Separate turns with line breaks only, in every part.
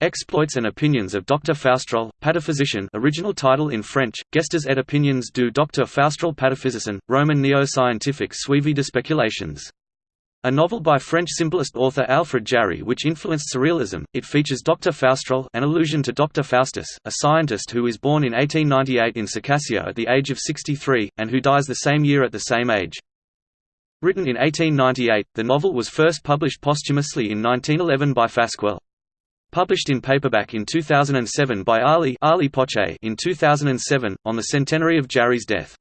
Exploits and Opinions of Dr. Faustrol, Pataphysician original title in French, Gestes et opinions du Dr. Faustrol Pataphysicien, Roman neo-scientific suivi de speculations. A novel by French symbolist author Alfred Jarry which influenced surrealism, it features Dr. Faustrol an allusion to Dr. Faustus, a scientist who was born in 1898 in Circassia at the age of 63, and who dies the same year at the same age. Written in 1898, the novel was first published posthumously in 1911 by Fasquelle. Published in paperback in 2007 by Ali, Ali Poche in 2007, on the centenary of Jarry's death.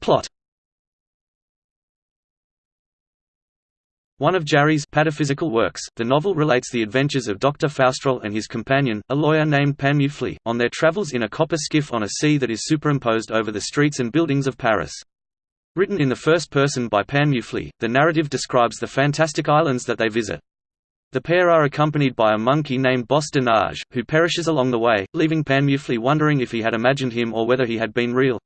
Plot One of Jarry's pataphysical works, the novel relates the adventures of Dr. Faustrol and his companion, a lawyer named Panmuphle, on their travels in a copper skiff on a sea that is superimposed over the streets and buildings of Paris. Written in the first person by Panmuphle, the narrative describes the fantastic islands that they visit. The pair are accompanied by a monkey named de who perishes along the way, leaving Panmuphle wondering if he had imagined him or whether he had been real.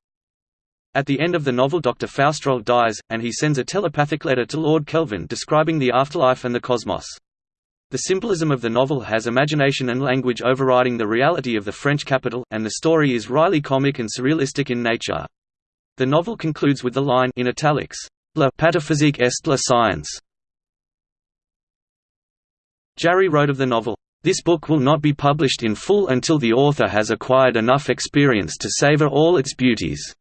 At the end of the novel Dr. Faustrol dies, and he sends a telepathic letter to Lord Kelvin describing the afterlife and the cosmos. The symbolism of the novel has imagination and language overriding the reality of the French capital, and the story is wryly comic and surrealistic in nature. The novel concludes with the line in italics, La pataphysique est la science. Jarry wrote of the novel, this book will not be published in full until the author has acquired enough experience to savor all its beauties.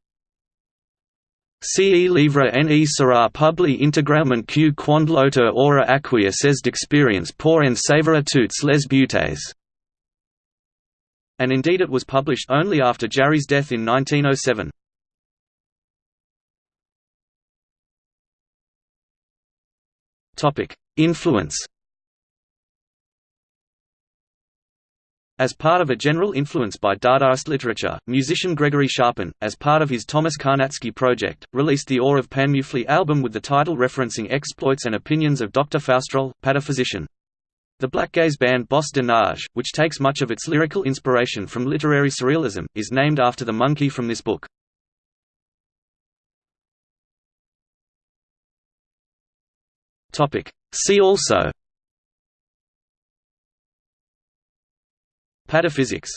Ce livre ne sera publié intégralement que quand l'auteur aura acquis ses d'expérience pour en savourer toutes les beautés. And indeed it was published only after Jarry's death in 1907. Influence As part of a general influence by Dadaist literature, musician Gregory Scharpen, as part of his Thomas Carnacki project, released the Awe of Panmuphle album with the title referencing exploits and opinions of Dr. Faustrol, pataphysician. The black gaze band Bosse-de-Nage, which takes much of its lyrical inspiration from literary surrealism, is named after the monkey from this book. See also. Pataphysics